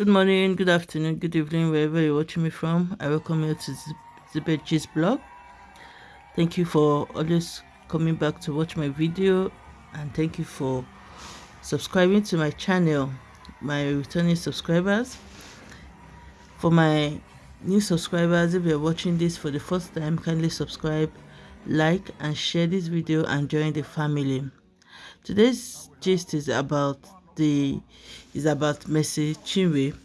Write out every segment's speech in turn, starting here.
Good morning, good afternoon, good evening, wherever you're watching me from. I welcome you to Zibetji's blog. Thank you for always coming back to watch my video and thank you for subscribing to my channel, my returning subscribers. For my new subscribers, if you're watching this for the first time, kindly subscribe, like and share this video and join the family. Today's gist is about the is about Mercy Chinwo.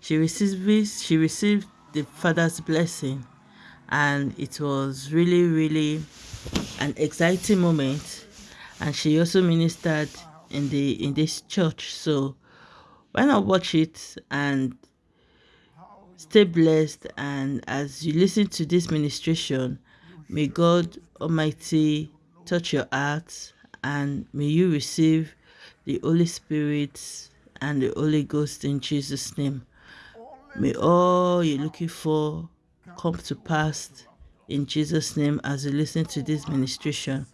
She received she received the father's blessing and it was really really an exciting moment. And she also ministered in the in this church. So why not watch it and stay blessed? And as you listen to this ministration may god almighty touch your heart and may you receive the Holy Spirit and the Holy Ghost in Jesus' name. May all you're looking for come to pass in Jesus' name as you listen to this ministration.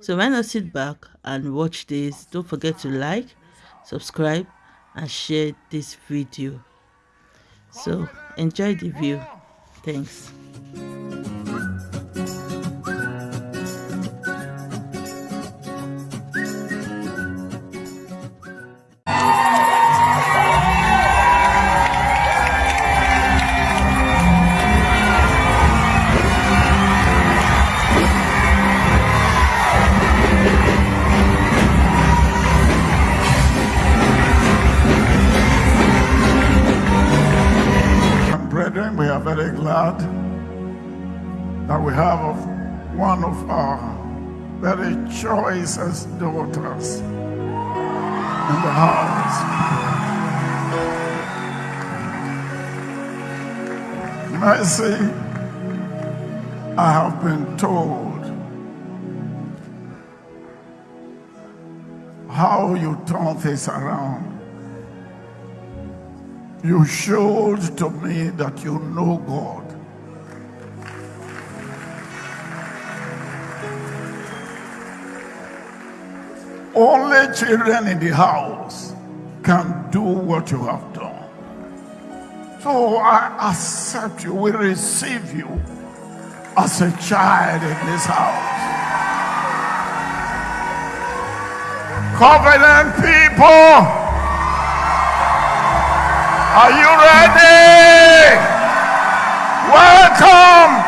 So why not sit back and watch this? Don't forget to like, subscribe, and share this video. So enjoy the view. Thanks. One of our very choicest daughters in the house. Mercy, I have been told how you turn things around. You showed to me that you know God. Only children in the house can do what you have done. So I accept you, we receive you as a child in this house. Covenant people. Are you ready? Welcome,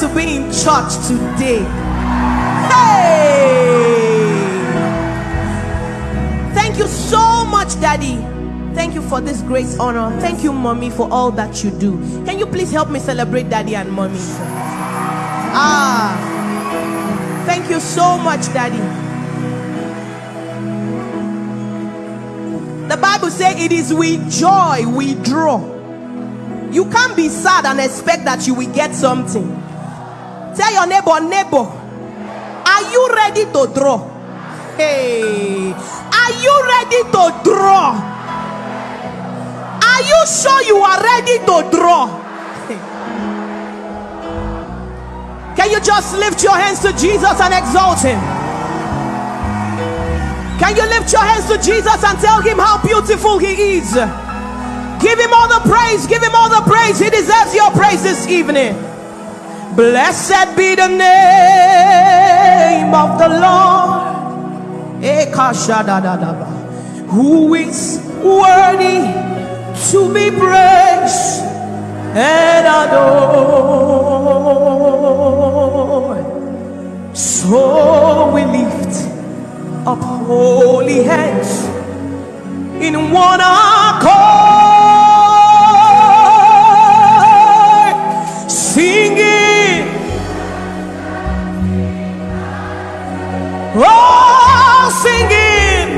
to be in church today. Hey! Thank you so much, Daddy. Thank you for this great honor. Thank you, Mommy, for all that you do. Can you please help me celebrate Daddy and Mommy? Ah, thank you so much, Daddy. The Bible says it is with joy we draw. You can't be sad and expect that you will get something. Tell your neighbor, neighbor, are you ready to draw? Hey, are you ready to draw? Are you sure you are ready to draw? Can you just lift your hands to Jesus and exalt him? Can you lift your hands to Jesus and tell him how beautiful he is? Give him all the praise, give him all the praise. He deserves your praise this evening. Blessed be the name of the Lord, who is worthy to be praised and adored. So we lift up holy hands in one accord, Oh, singing.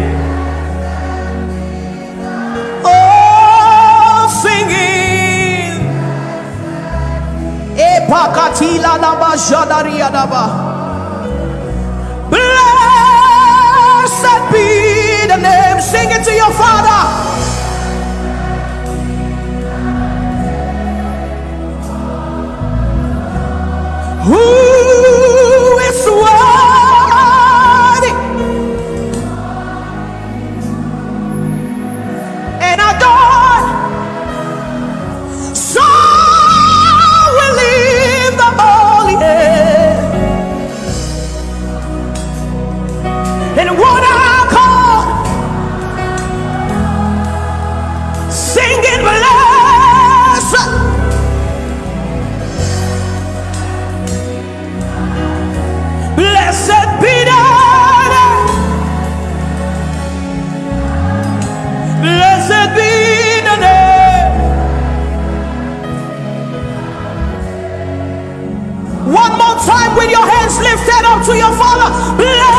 Oh, singing. Epakatila laba jadaria daba. Blessed be the name. Sing it to your father. Who? to your Father.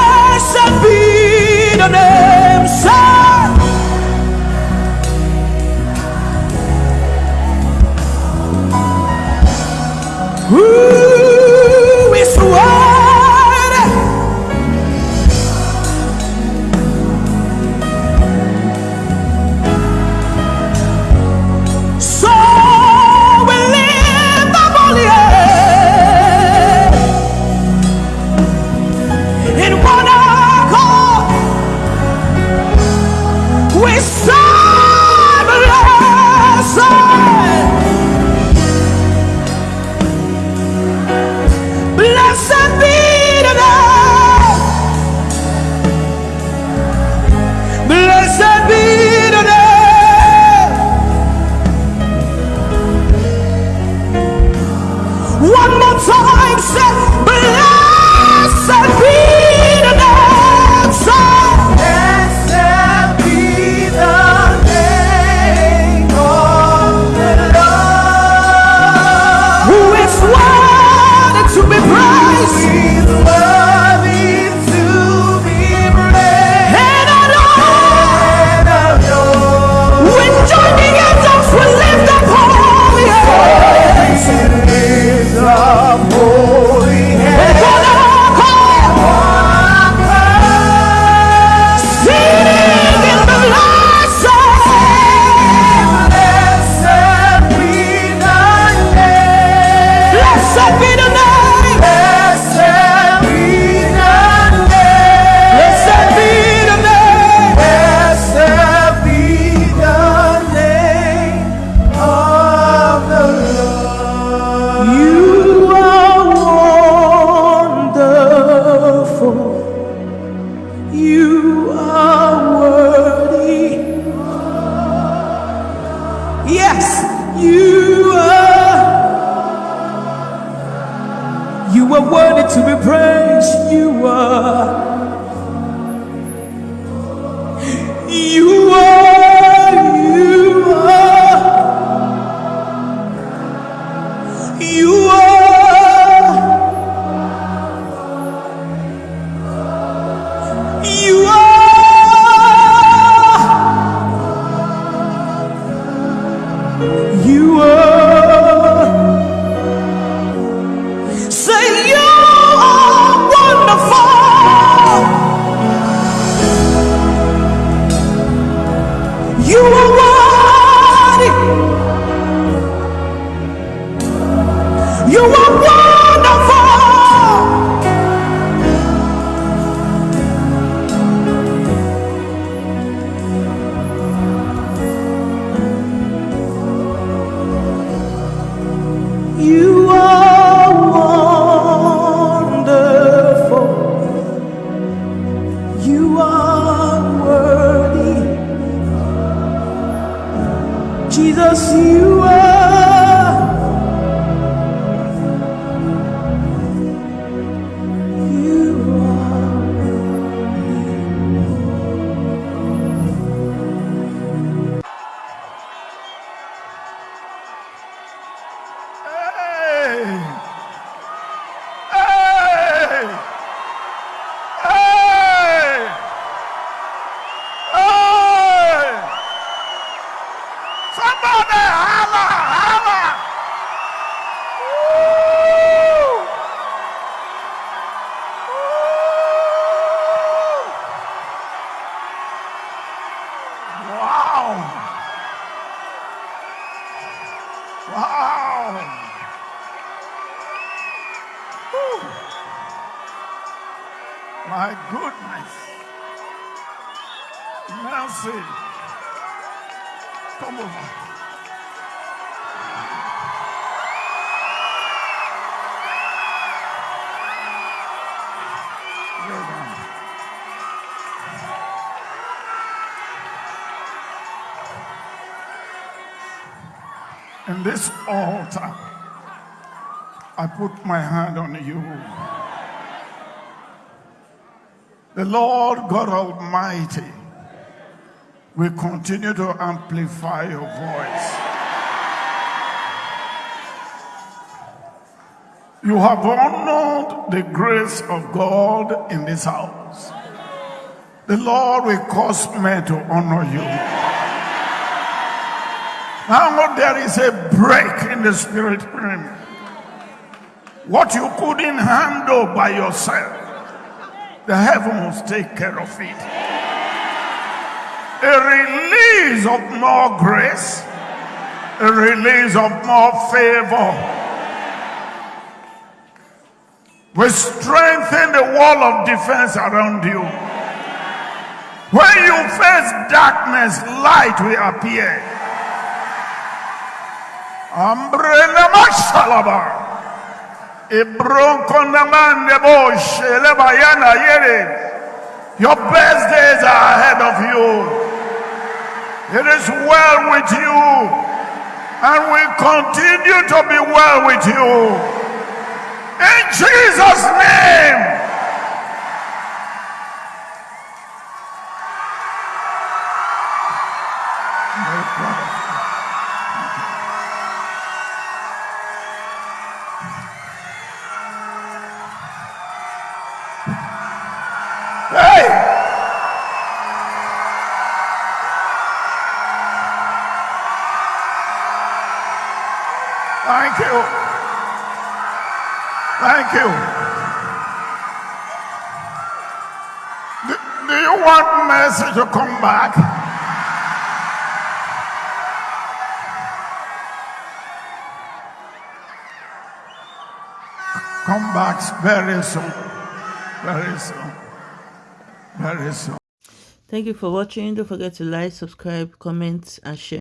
You In this altar, I put my hand on you. The Lord God Almighty will continue to amplify your voice. You have honored the grace of God in this house. The Lord will cause men to honor you. Now there is a break in the spirit realm. What you couldn't handle by yourself, the heavens take care of it. A release of more grace, a release of more favor. We strengthen the wall of defense around you. When you face darkness, light will appear. Ambrena mashalaba. Ibronko namande bo sheleba yana yere. Your best days are ahead of you. It is well with you. And will continue to be well with you. In Jesus' name. Thank you. Do, do you want Mercy to come back? Come back very soon. Very soon. Very soon. Thank you for watching. Don't forget to like, subscribe, comment, and share.